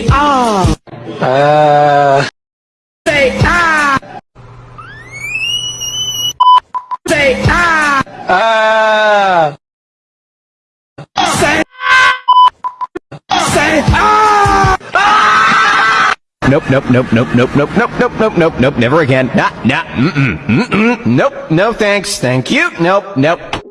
Ah. Uh. Say ah. Say ah. ah, Say. Say ah. Nope, nope, nope, nope, nope, nope, nope, nope, nope, nope, nope, never again. Nah, nah, mm-mm, mm-mm, nope, no thanks, thank you, nope, nope.